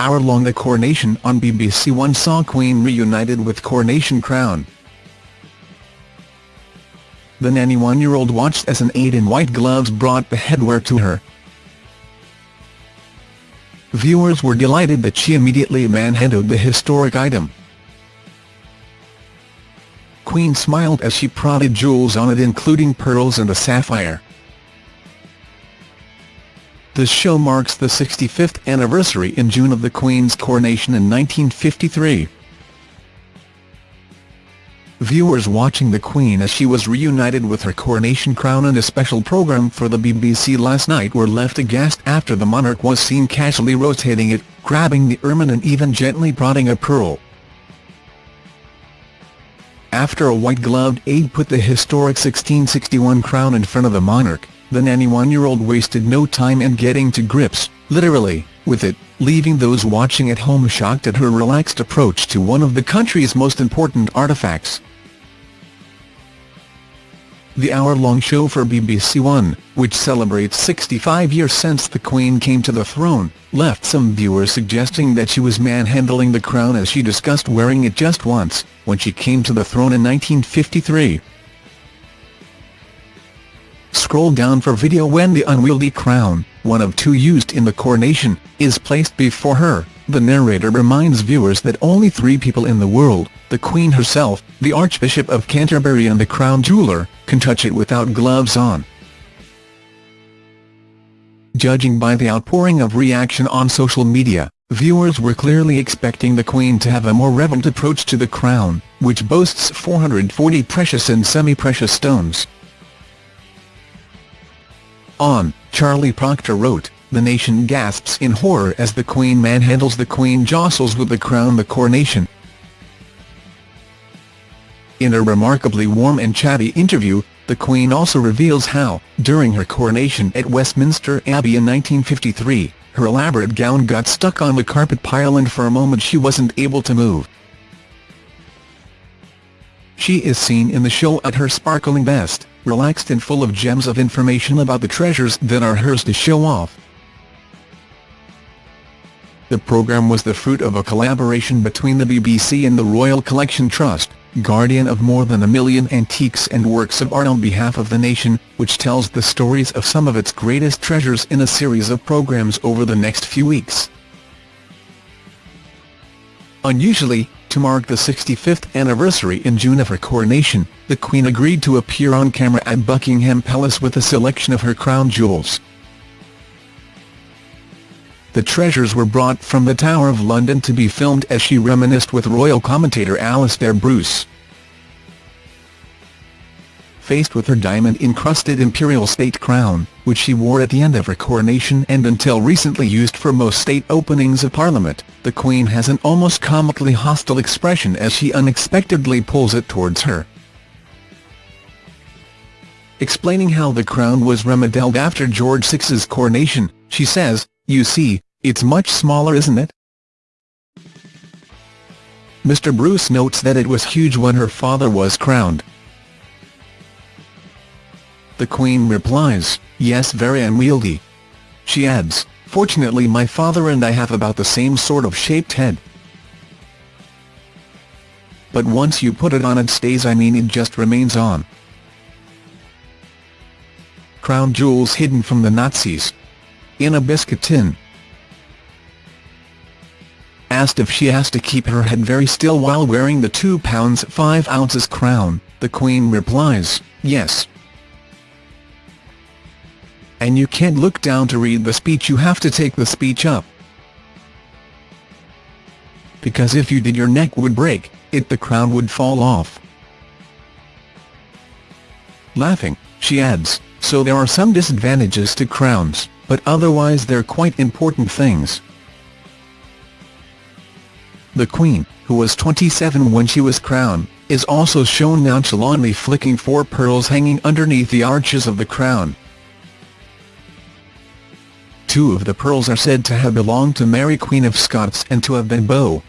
hour-long The Coronation on BBC One saw Queen reunited with Coronation Crown. The 91-year-old watched as an aide in white gloves brought the headwear to her. Viewers were delighted that she immediately manhandled the historic item. Queen smiled as she prodded jewels on it including pearls and a sapphire. The show marks the 65th anniversary in June of the Queen's coronation in 1953. Viewers watching the Queen as she was reunited with her coronation crown in a special programme for the BBC last night were left aghast after the monarch was seen casually rotating it, grabbing the ermine and even gently prodding a pearl. After a white-gloved aide put the historic 1661 crown in front of the monarch, the 91-year-old wasted no time in getting to grips, literally, with it, leaving those watching at home shocked at her relaxed approach to one of the country's most important artifacts. The hour-long show for BBC One, which celebrates 65 years since the Queen came to the throne, left some viewers suggesting that she was manhandling the crown as she discussed wearing it just once, when she came to the throne in 1953. Scroll down for video when the unwieldy crown, one of two used in the coronation, is placed before her. The narrator reminds viewers that only three people in the world, the Queen herself, the Archbishop of Canterbury and the Crown Jeweller, can touch it without gloves on. Judging by the outpouring of reaction on social media, viewers were clearly expecting the Queen to have a more reverent approach to the crown, which boasts 440 precious and semi-precious stones. On, Charlie Proctor wrote, the nation gasps in horror as the Queen manhandles the Queen jostles with the crown the coronation. In a remarkably warm and chatty interview, the Queen also reveals how, during her coronation at Westminster Abbey in 1953, her elaborate gown got stuck on the carpet pile and for a moment she wasn't able to move. She is seen in the show at her sparkling best, relaxed and full of gems of information about the treasures that are hers to show off. The programme was the fruit of a collaboration between the BBC and the Royal Collection Trust, guardian of more than a million antiques and works of art on behalf of the nation, which tells the stories of some of its greatest treasures in a series of programmes over the next few weeks. Unusually, to mark the 65th anniversary in June of her coronation, the Queen agreed to appear on camera at Buckingham Palace with a selection of her crown jewels. The treasures were brought from the Tower of London to be filmed as she reminisced with royal commentator Alastair Bruce. Faced with her diamond-encrusted imperial state crown, which she wore at the end of her coronation and until recently used for most state openings of Parliament, the Queen has an almost comically hostile expression as she unexpectedly pulls it towards her. Explaining how the crown was remodeled after George VI's coronation, she says, you see, it's much smaller isn't it? Mr Bruce notes that it was huge when her father was crowned. The Queen replies, yes very unwieldy. She adds, fortunately my father and I have about the same sort of shaped head. But once you put it on it stays I mean it just remains on. Crown jewels hidden from the Nazis in a biscuit tin. Asked if she has to keep her head very still while wearing the 2 pounds 5 ounces crown, the Queen replies, yes. And you can't look down to read the speech you have to take the speech up. Because if you did your neck would break, it the crown would fall off. Laughing, she adds, so there are some disadvantages to crowns but otherwise they're quite important things. The Queen, who was 27 when she was crowned, is also shown nonchalantly flicking four pearls hanging underneath the arches of the crown. Two of the pearls are said to have belonged to Mary Queen of Scots and to have been bow,